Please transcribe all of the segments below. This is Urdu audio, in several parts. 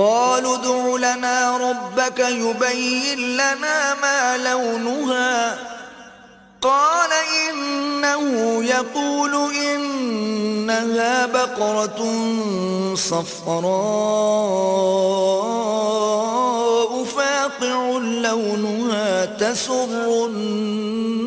قالوا ادع لنا ربك يبين لنا ما لونها. قال إنه يقول إنها بقرة صفراء فاقع لونها تسر الناظرين.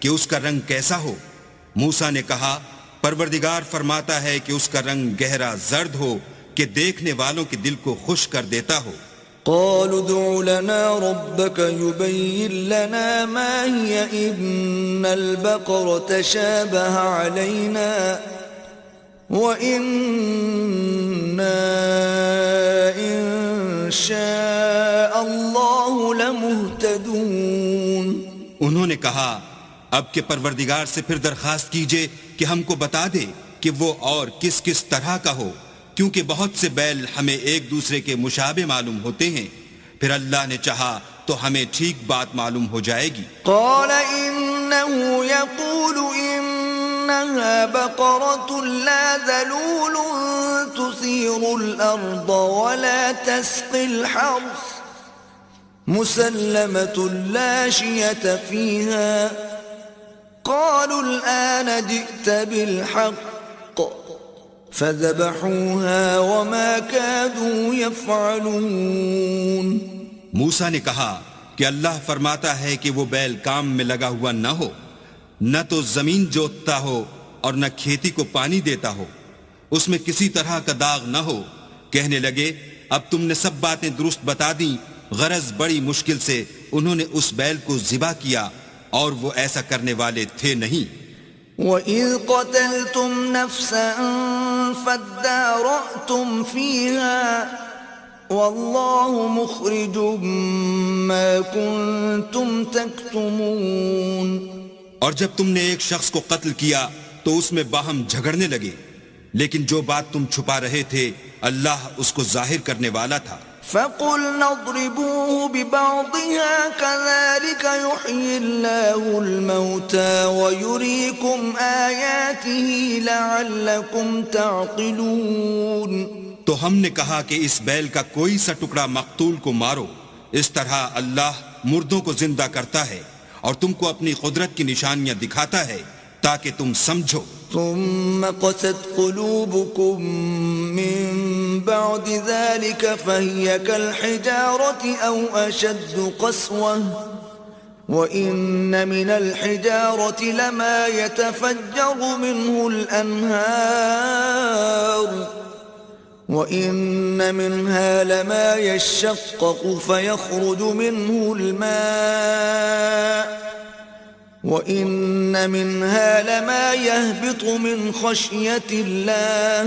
کہ اس کا رنگ کیسا ہو؟ موسا نے کہا پروردگار فرماتا ہے کہ اس کا رنگ گہرا زرد ہو کہ دیکھنے والوں کے دل کو خوش کر دیتا ہو۔ قالوا ادع لنا ربك يبين لنا ما هي إن البقر تشابه علينا وإنا إن شاء الله لمهتدون۔ انہوں نے کہا اب کے پروردگار سے پھر درخواست کیجیے کہ ہم کو بتا دے کہ وہ اور کس کس طرح کا ہو، کیونکہ بہت سے بیل ہمیں ایک دوسرے کے مشابہ معلوم ہوتے ہیں۔ پھر اللہ نے چاہا تو ہمیں ٹھیک بات معلوم ہو جائے گی۔ قال إنه يقول إنها بقرة لا ذلول تثير الأرض ولا تسقي الحرث مسلمة لا شية فيها۔ قالوا الآن جئت بالحق فذبحوها وما كادوا يفعلون موسا نے کہا کہ اللہ فرماتا ہے کہ وہ بیل کام میں لگا ہوا نہ ہو، نہ تو زمین جوتتا ہو اور نہ کھیتی کو پانی دیتا ہو۔ اس میں کسی طرح کا داغ نہ ہو۔ کہنے لگے، اب تم نے سب باتیں درست بتا دیں، غرض بڑی مشکل سے انہوں نے اس بیل کو ذبح کیا۔ اور وہ ایسا کرنے والے تھے نہیں۔ وَإِذْ قَتَلْتُمْ نَفْسًا فَادَّارَأْتُمْ فِيهَا وَاللَّهُ مُخْرِجٌ مَا كُنْتُمْ تَكْتُمُونَ۔ اور جب تم نے ایک شخص کو قتل کیا تو اس میں باہم جھگڑنے لگے لیکن جو بات تم چھپا رہے تھے اللہ اس کو ظاہر کرنے والا تھا۔ فَقُلْنَا اضْرِبُوهُ بِبَعْضِهَا كَذَلِكَ يُحْيِي اللَّهُ الْمَوْتَى وَيُرِيكُمْ آيَاتِهِ لَعَلَّكُمْ تَعْقِلُونَ تو ہم نے کہا کہ اس بیل کا کوئی سا ٹکڑا مقتول کو مارو۔ اس طرح اللہ مردوں کو زندہ کرتا ہے اور تم کو اپنی قدرت کی نشانیاں دکھاتا ہے۔ تاکہ تم سمجھو۔ ثم قست قلوبكم من بعد ذلك فهي كالحجارة أو أشد قسوة وإن من الحجارة لما يتفجر منه الأنهار وإن منها لما يشقق فيخرج منه الماء. وَإِنَّ مِنْهَا لَمَا يَهْبِطُ مِنْ خَشْيَةِ اللَّهِ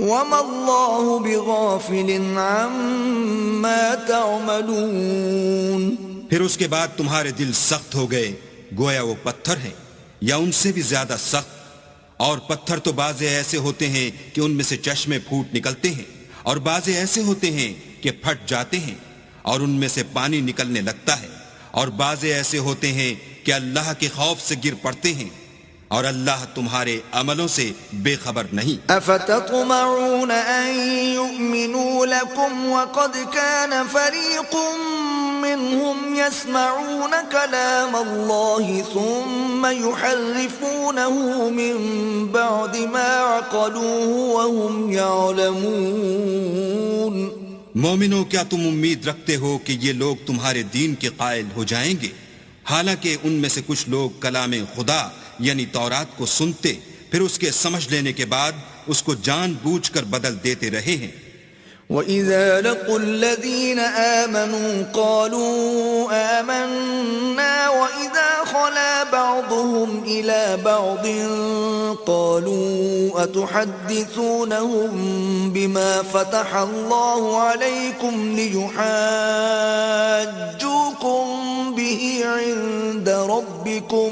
وَمَا اللَّهُ بِغَافِلٍ عَمَّا تَعْمَلُونَ پھر اس کے بعد تمہارے دل سخت ہو گئے، گویا وہ پتھر ہیں یا ان سے بھی زیادہ سخت؟ اور پتھر تو بازے ایسے ہوتے ہیں کہ ان میں سے چشمے پھوٹ نکلتے ہیں، اور بازے ایسے ہوتے ہیں کہ پھٹ جاتے ہیں، اور ان میں سے پانی نکلنے لگتا ہے۔ اور بازے ایسے ہوتے ہیں کہ اللہ کے خوف سے گر پڑتے ہیں اور اللہ تمہارے عملوں سے بے خبر نہیں۔ افتطمعون ان يؤمنوا لكم وقد كان فريق منهم يسمعون كلام الله ثم يحرفونه من بعد ما عقلوه وهم يعلمون۔ مومنوں، کیا تم امید رکھتے ہو کہ یہ لوگ تمہارے دین کے قائل ہو جائیں گے؟ حالانکہ ان میں سے کچھ لوگ کلام خدا یعنی تورات کو سنتے، پھر اس کے سمجھ لینے کے بعد اس کو جان بوجھ کر بدل دیتے رہے ہیں۔ وَإِذَا لَقُوا الَّذِينَ آمَنُوا قَالُوا آمَنَّا وَإِذَا خَلَا بَعْضُهُمْ إِلَى بَعْضٍ قَالُوا أَتُحَدِّثُونَهُمْ بِمَا فَتَحَ اللَّهُ عَلَيْكُمْ لِيُحَاجُّوكُمْ بِهِ عِندَ رَبِّكُمْ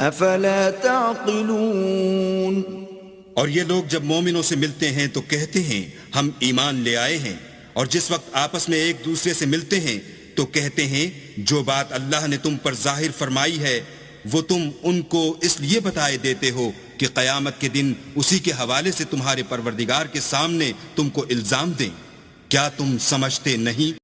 أَفَلَا تَعْقِلُونَ اور یہ لوگ جب مومنوں سے ملتے ہیں تو کہتے ہیں، ہم ایمان لے آئے ہیں۔ اور جس وقت آپس میں ایک دوسرے سے ملتے ہیں تو کہتے ہیں، جو بات اللہ نے تم پر ظاہر فرمائی ہے، وہ تم ان کو اس لیے بتائے دیتے ہو کہ قیامت کے دن اسی کے حوالے سے تمہارے پروردگار کے سامنے تم کو الزام دیں۔ کیا تم سمجھتے نہیں؟